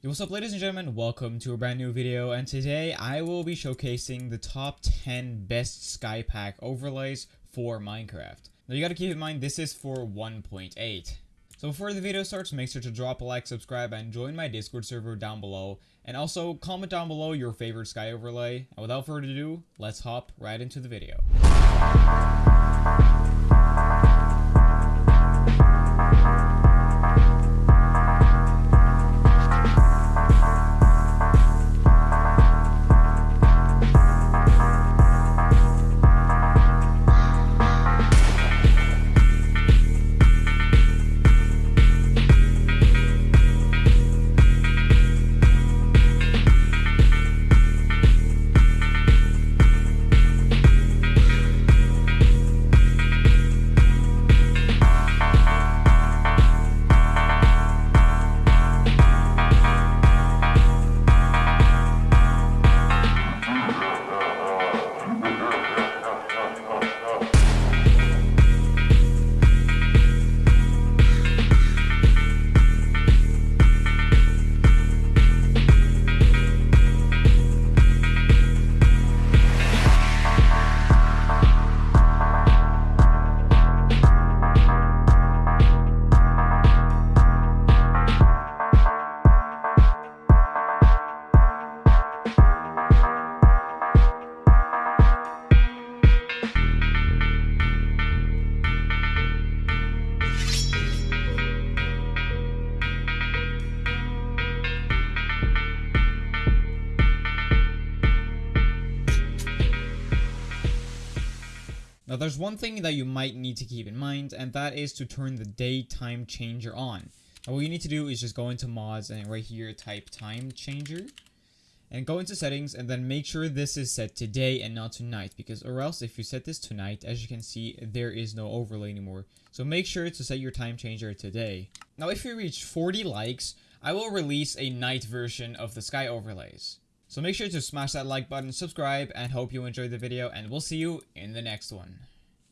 What's up ladies and gentlemen, welcome to a brand new video and today I will be showcasing the top 10 best Skypack overlays for Minecraft. Now you gotta keep in mind this is for 1.8. So before the video starts, make sure to drop a like, subscribe, and join my Discord server down below. And also, comment down below your favorite sky overlay. And without further ado, let's hop right into the video. Now there's one thing that you might need to keep in mind and that is to turn the daytime changer on. Now what you need to do is just go into mods and right here type time changer and go into settings and then make sure this is set to day and not to night because or else if you set this to night as you can see there is no overlay anymore. So make sure to set your time changer to day. Now if you reach 40 likes I will release a night version of the sky overlays. So make sure to smash that like button, subscribe, and hope you enjoyed the video, and we'll see you in the next one.